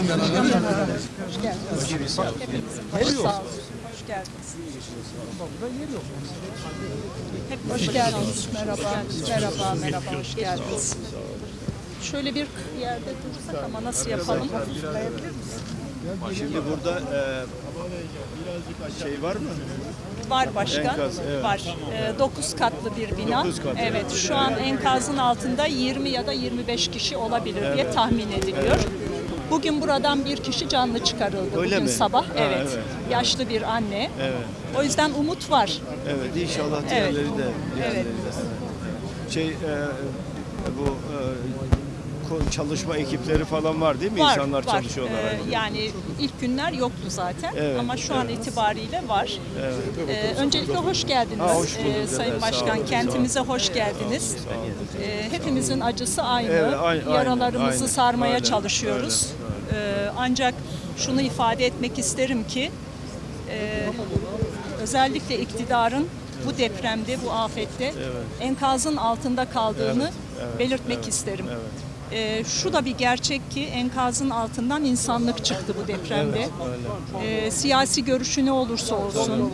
Hoş geldiniz. Sağ olsun. Hoş geldiniz. Hep hoş geldiniz. Merhaba, merhaba, merhaba. Hoş geldiniz. Şöyle bir yerde dursak ama nasıl yapalım? Şimdi burada e, şey var mı? Var başkan. Enkaz, evet. Var. 9 katlı bir bina. Dokuz katlı. Evet. Şu an enkazın altında 20 ya da 25 kişi olabilir diye tahmin ediliyor. Bugün buradan bir kişi canlı çıkarıldı Öyle bugün mi? sabah. Ha, evet. evet. Yaşlı bir anne. Evet. O yüzden umut var. Evet inşallah diğerleri de diğerleri de. Şey e, bu e, çalışma ekipleri falan var değil mi? Var, İnsanlar var. çalışıyorlar. Ee, yani ilk günler yoktu zaten Evet, ama şu an itibariyle var. Evet. Ee, öncelikle hoş geldiniz Ha, hoş ee. Sayın Başkan. olun, Kentimize hoş geldiniz. Ee, hepimizin acısı aynı. Evet, aynı, Yaralarımızı aynı. sarmaya Öyle, çalışıyoruz. Ee, ancak şunu ifade etmek isterim ki e, özellikle iktidarın bu depremde, bu afette enkazın altında kaldığını belirtmek isterim. Ee, şu da bir gerçek ki enkazın altından insanlık çıktı bu depremde. Ee, siyasi görüşü ne olursa olsun,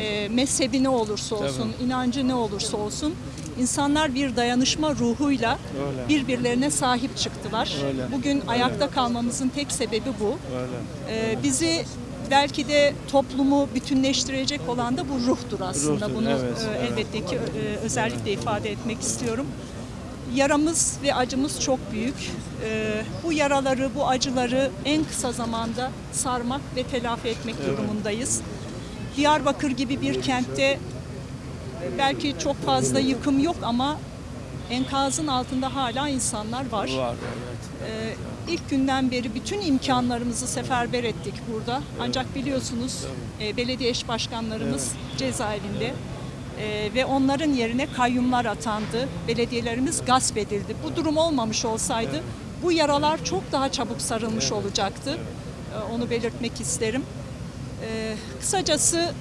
e, mezhebi ne olursa olsun, inancı ne olursa olsun, insanlar bir dayanışma ruhuyla Öyle. birbirlerine sahip çıktılar. Öyle. Bugün ayakta kalmamızın tek sebebi bu. Öyle. Ee, bizi belki de toplumu bütünleştirecek olan da bu ruhtur aslında. Ruhtur, Bunu evet, e, evet. elbette ki e, özellikle ifade etmek istiyorum. Yaramız ve acımız çok büyük. Ee, bu yaraları, bu acıları en kısa zamanda sarmak ve telafi etmek durumundayız. Diyarbakır gibi bir kentte belki çok fazla yıkım yok ama enkazın altında hala insanlar var. Var evet. Ee, ilk günden beri bütün imkanlarımızı seferber ettik burada. Ancak biliyorsunuz e, belediye eş başkanlarımız cezaevinde E, ve onların yerine kayyumlar atandı. Belediyelerimiz gasp edildi. Bu durum olmamış olsaydı bu yaralar çok daha çabuk sarılmış olacaktı. E, onu belirtmek isterim. E, kısacası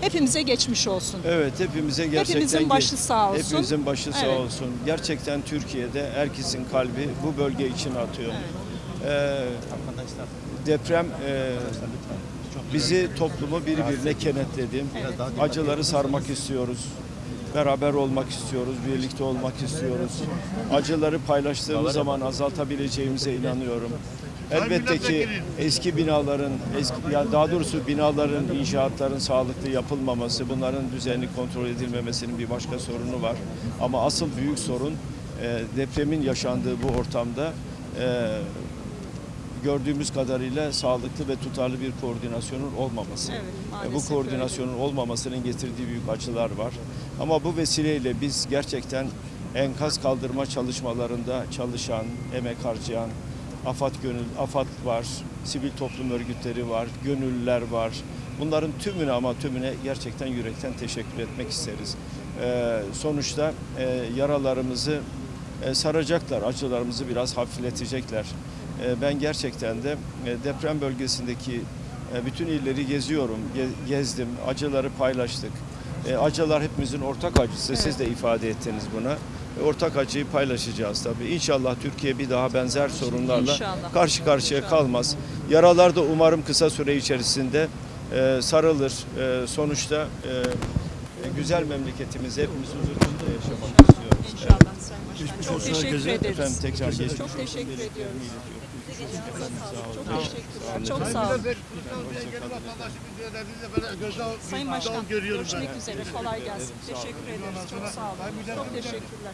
hepimize geçmiş olsun. Evet hepimize gerçekten Hepimizin başı sağ olsun. Hepimizin başı sağ Evet. olsun. Gerçekten Türkiye'de herkesin kalbi bu bölge için atıyor. Ee, deprem e, bizi toplumu birbirine kenetledi. Acıları sarmak istiyoruz. Beraber olmak istiyoruz, birlikte olmak istiyoruz. Acıları paylaştığımız zaman azaltabileceğimize inanıyorum. Elbette ki eski binaların, eski, ya daha doğrusu binaların, inşaatların sağlıklı yapılmaması, bunların düzenli kontrol edilmemesinin bir başka sorunu var. Ama asıl büyük sorun e, depremin yaşandığı bu ortamda e, gördüğümüz kadarıyla sağlıklı ve tutarlı bir koordinasyonun olmaması. Evet, E, bu koordinasyonun olmamasının getirdiği büyük acılar var. Ama bu vesileyle biz gerçekten enkaz kaldırma çalışmalarında çalışan, emek harcayan, AFAD gönül, AFAD var, sivil toplum örgütleri var, gönüllüler var. Bunların tümüne ama tümüne gerçekten yürekten teşekkür etmek isteriz. E, sonuçta e, yaralarımızı e, saracaklar, acılarımızı biraz hafifletecekler. E, ben gerçekten de e, deprem bölgesindeki e, bütün illeri geziyorum, ge- gezdim, acıları paylaştık. E, acılar hepimizin ortak acısı, siz de ifade ettiniz buna. Ortak acıyı paylaşacağız tabii. İnşallah Türkiye bir daha benzer sorunlarla İnşallah. karşı karşıya kalmaz. Yaralar da umarım kısa süre içerisinde sarılır. Sonuçta güzel memleketimizi hepimiz huzur içinde yaşamak Başkan. Çok teşekkür ederiz. Efendim tekrar geçmiş Çok teşekkür ediyoruz. Çok teşekkürler. Çok sağ olun. Sayın Başkan görüşmek üzere. Kolay gelsin. Teşekkür ederiz. Çok sağ olun. Çok teşekkürler.